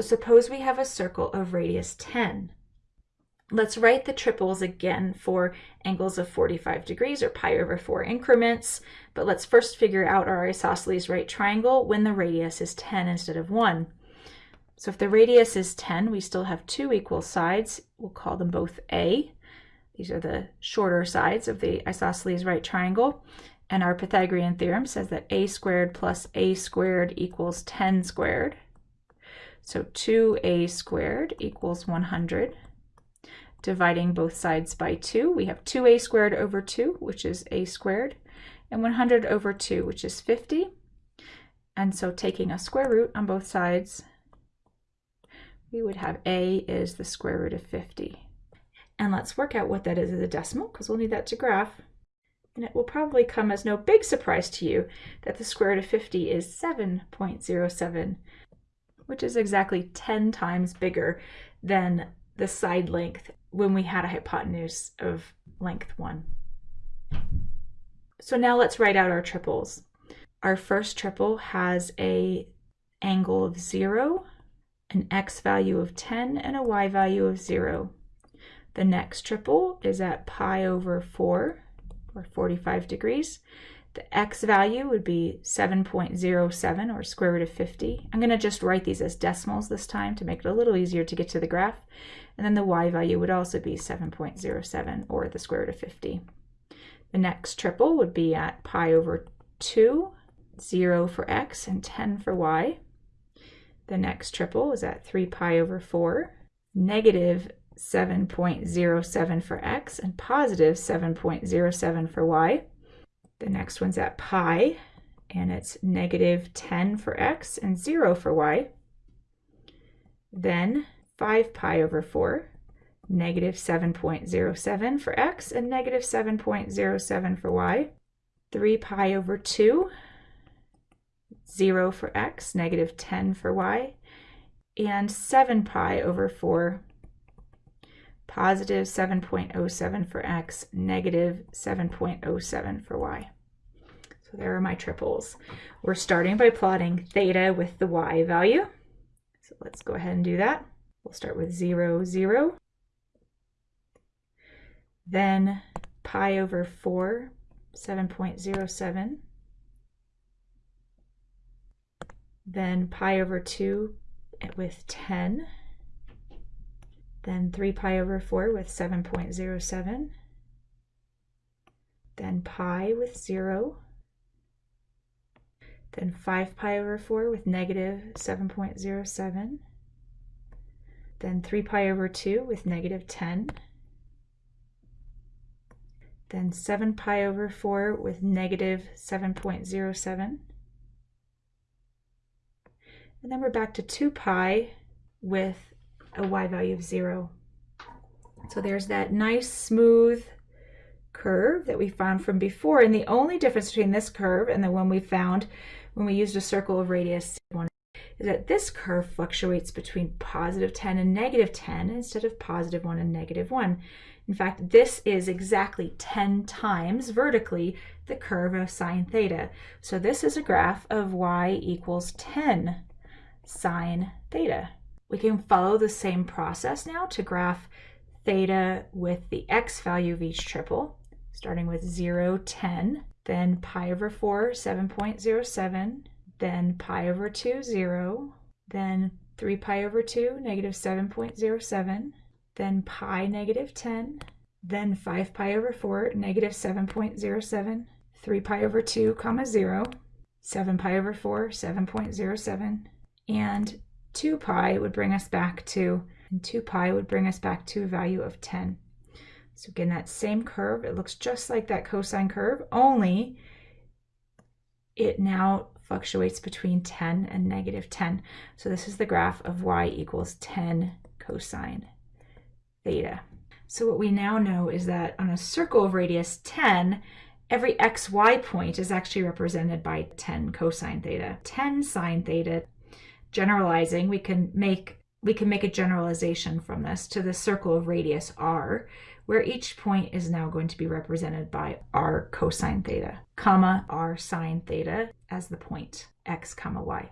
So suppose we have a circle of radius 10. Let's write the triples again for angles of 45 degrees or pi over 4 increments, but let's first figure out our isosceles right triangle when the radius is 10 instead of 1. So if the radius is 10, we still have two equal sides. We'll call them both A. These are the shorter sides of the isosceles right triangle. And our Pythagorean theorem says that a squared plus a squared equals 10 squared. So 2a squared equals 100 dividing both sides by 2, we have 2a squared over 2, which is a squared, and 100 over 2, which is 50. And so taking a square root on both sides, we would have a is the square root of 50. And let's work out what that is as a decimal, because we'll need that to graph. And it will probably come as no big surprise to you that the square root of 50 is 7.07, which is exactly 10 times bigger than the side length when we had a hypotenuse of length 1. So now let's write out our triples. Our first triple has a angle of 0, an x value of 10, and a y value of 0. The next triple is at pi over 4, or 45 degrees. The x value would be 7.07 or square root of 50. I'm going to just write these as decimals this time to make it a little easier to get to the graph. And then the y value would also be 7.07 or the square root of 50. The next triple would be at pi over 2, 0 for x and 10 for y. The next triple is at 3 pi over 4, negative 7.07 for x and positive 7.07 for y. The next one's at pi, and it's negative 10 for x and 0 for y. Then 5 pi over 4, negative 7.07 for x and negative 7.07 for y. 3 pi over 2, 0 for x, negative 10 for y. And 7 pi over 4, positive 7.07 for x, negative 7.07 for y. So there are my triples. We're starting by plotting theta with the y value. So let's go ahead and do that. We'll start with 0, 0. Then pi over 4, 7.07. Then pi over 2 with 10 then 3 pi over 4 with 7.07, then pi with 0, then 5 pi over 4 with negative 7.07, then 3 pi over 2 with negative 10, then 7 pi over 4 with negative 7.07, and then we're back to 2 pi with a y value of 0. So there's that nice smooth curve that we found from before. And the only difference between this curve and the one we found when we used a circle of radius 1 is that this curve fluctuates between positive 10 and negative 10 instead of positive 1 and negative 1. In fact, this is exactly 10 times vertically the curve of sine theta. So this is a graph of y equals 10 sine theta. We can follow the same process now to graph theta with the x value of each triple, starting with 0, 10, then pi over 4, 7.07, then pi over 2, 0, then 3 pi over 2, negative 7.07, then pi negative 10, then 5 pi over 4, negative 7.07, 3 pi over 2, comma 0, 7 pi over 4, 7.07, and 2 pi would bring us back to, and 2 pi would bring us back to a value of 10. So again, that same curve, it looks just like that cosine curve, only it now fluctuates between 10 and negative 10. So this is the graph of y equals 10 cosine theta. So what we now know is that on a circle of radius 10, every xy point is actually represented by 10 cosine theta. 10 sine theta generalizing, we can make we can make a generalization from this to the circle of radius r, where each point is now going to be represented by r cosine theta, comma r sine theta as the point x comma y.